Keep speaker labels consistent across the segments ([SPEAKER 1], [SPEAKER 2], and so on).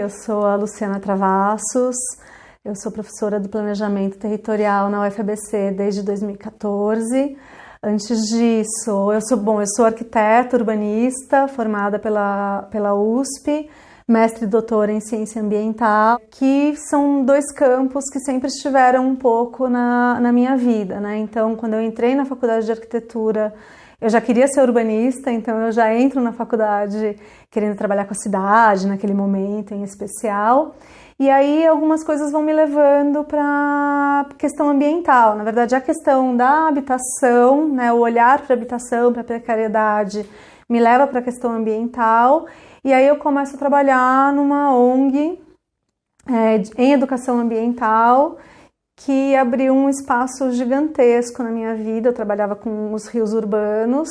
[SPEAKER 1] eu sou a Luciana Travassos, eu sou professora do Planejamento Territorial na UFABC desde 2014. Antes disso, eu sou, bom, eu sou arquiteta urbanista, formada pela, pela USP, mestre e doutora em ciência ambiental, que são dois campos que sempre estiveram um pouco na, na minha vida, né? Então, quando eu entrei na faculdade de arquitetura, eu já queria ser urbanista, então eu já entro na faculdade querendo trabalhar com a cidade naquele momento em especial. E aí algumas coisas vão me levando para questão ambiental. Na verdade, a questão da habitação, né, o olhar para a habitação, para a precariedade, me leva para a questão ambiental. E aí eu começo a trabalhar numa ONG é, em educação ambiental que abriu um espaço gigantesco na minha vida. Eu trabalhava com os rios urbanos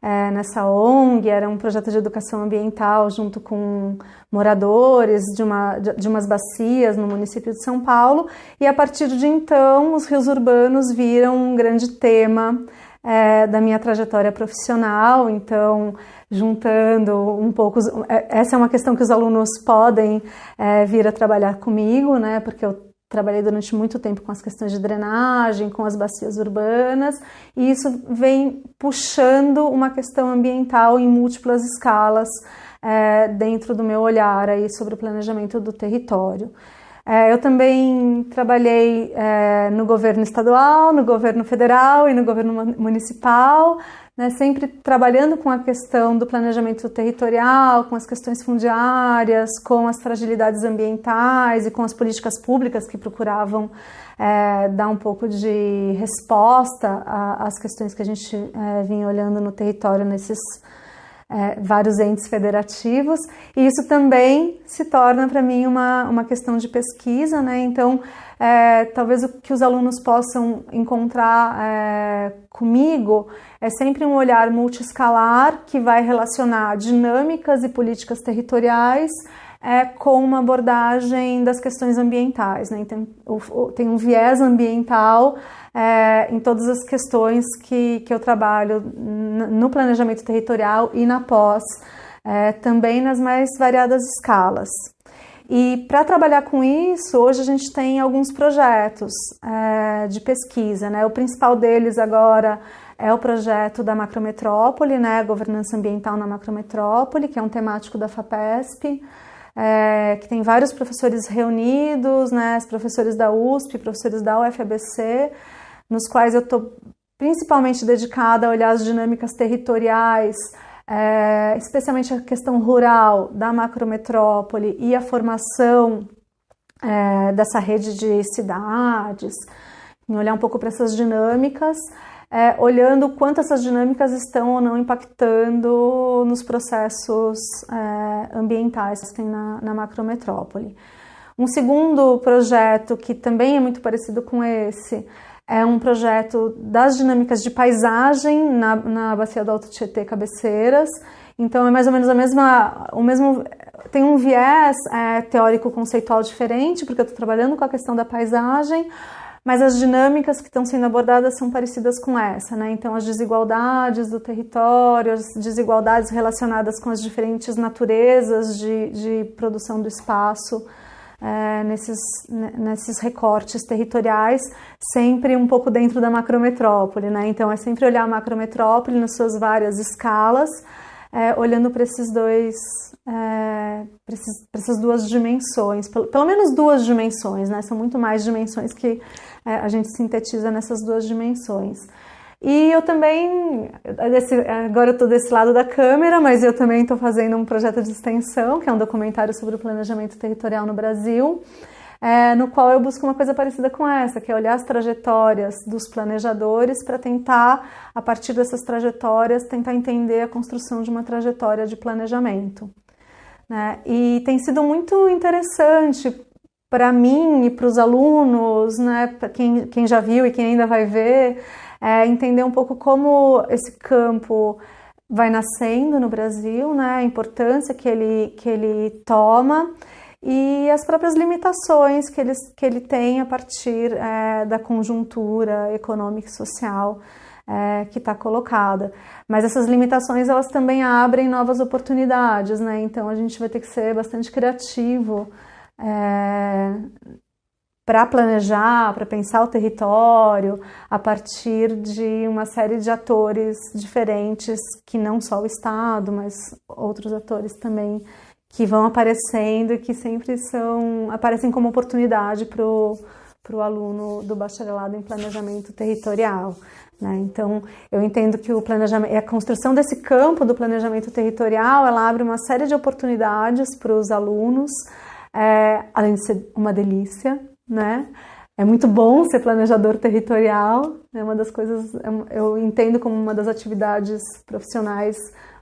[SPEAKER 1] é, nessa ONG, era um projeto de educação ambiental junto com moradores de, uma, de, de umas bacias no município de São Paulo. E a partir de então, os rios urbanos viram um grande tema é, da minha trajetória profissional, então juntando um pouco, é, essa é uma questão que os alunos podem é, vir a trabalhar comigo, né, porque eu trabalhei durante muito tempo com as questões de drenagem, com as bacias urbanas, e isso vem puxando uma questão ambiental em múltiplas escalas é, dentro do meu olhar aí sobre o planejamento do território. É, eu também trabalhei é, no governo estadual, no governo federal e no governo municipal, né, sempre trabalhando com a questão do planejamento territorial, com as questões fundiárias, com as fragilidades ambientais e com as políticas públicas que procuravam é, dar um pouco de resposta às questões que a gente é, vinha olhando no território nesses é, vários entes federativos, e isso também se torna para mim uma, uma questão de pesquisa, né? Então, é, talvez o que os alunos possam encontrar é, comigo é sempre um olhar multiescalar que vai relacionar dinâmicas e políticas territoriais é, com uma abordagem das questões ambientais. Né? Tem, tem um viés ambiental é, em todas as questões que, que eu trabalho no planejamento territorial e na pós, é, também nas mais variadas escalas. E para trabalhar com isso, hoje a gente tem alguns projetos é, de pesquisa. Né? O principal deles agora é o projeto da Macrometrópole, né? Governança Ambiental na Macrometrópole, que é um temático da FAPESP é, que tem vários professores reunidos, né, professores da USP, professores da UFABC, nos quais eu estou principalmente dedicada a olhar as dinâmicas territoriais, é, especialmente a questão rural da macrometrópole e a formação é, dessa rede de cidades, em olhar um pouco para essas dinâmicas é, olhando quanto essas dinâmicas estão ou não impactando nos processos é, ambientais que tem na, na macrometrópole. Um segundo projeto que também é muito parecido com esse é um projeto das dinâmicas de paisagem na, na bacia do Alto Tietê Cabeceiras. Então é mais ou menos a mesma, o mesmo, tem um viés é, teórico conceitual diferente, porque eu estou trabalhando com a questão da paisagem, mas as dinâmicas que estão sendo abordadas são parecidas com essa, né? Então, as desigualdades do território, as desigualdades relacionadas com as diferentes naturezas de, de produção do espaço, é, nesses, nesses recortes territoriais, sempre um pouco dentro da macrometrópole, né? Então, é sempre olhar a macrometrópole nas suas várias escalas, é, olhando para esses dois é, para essas duas dimensões, pelo, pelo, menos duas dimensões, né? São muito mais dimensões que é, a gente sintetiza nessas duas dimensões. E eu também, desse, agora eu estou desse lado da câmera, mas eu também estou fazendo um projeto de extensão, que é um documentário sobre o planejamento territorial no Brasil, é, no qual eu busco uma coisa parecida com essa, que é olhar as trajetórias dos planejadores para tentar, a partir dessas trajetórias, tentar entender a construção de uma trajetória de planejamento. Né? E tem sido muito interessante para mim e para os alunos, né, para quem, quem já viu e quem ainda vai ver, é, entender um pouco como esse campo vai nascendo no Brasil, né, a importância que ele, que ele toma e as próprias limitações que ele, que ele tem a partir é, da conjuntura econômica e social é, que está colocada. Mas essas limitações elas também abrem novas oportunidades, né? Então a gente vai ter que ser bastante criativo é, para planejar, para pensar o território a partir de uma série de atores diferentes, que não só o Estado, mas outros atores também que vão aparecendo e que sempre são aparecem como oportunidade para o aluno do bacharelado em planejamento territorial. Né? Então, eu entendo que o planejamento, a construção desse campo do planejamento territorial, ela abre uma série de oportunidades para os alunos, é, além de ser uma delícia, né? É muito bom ser planejador territorial, é uma das coisas, é eu entendo como uma das atividades profissionais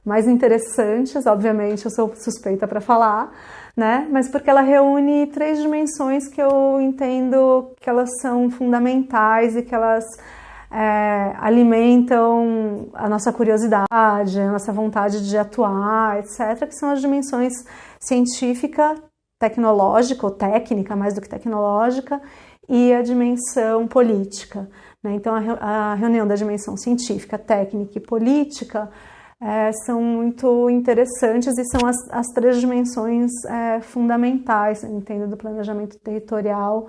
[SPEAKER 1] mais interessantes, obviamente eu sou suspeita para falar, né? Mas porque ela reúne três dimensões que eu entendo que elas são fundamentais e que elas é, alimentam a nossa curiosidade, a nossa vontade de atuar, etc., que são as dimensões científica, tecnológica ou técnica, mais do que tecnológica, e a dimensão política. Né? Então, a, reunião da dimensão científica, técnica e política é, são muito interessantes e são as, as três dimensões é, fundamentais, entendo, do planejamento territorial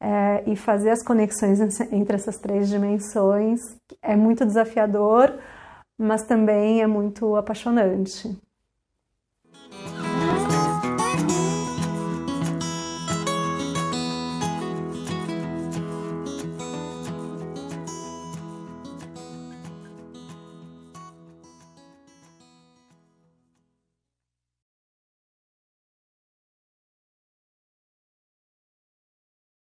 [SPEAKER 1] é, e fazer as conexões entre essas três dimensões é muito desafiador, mas também é muito apaixonante.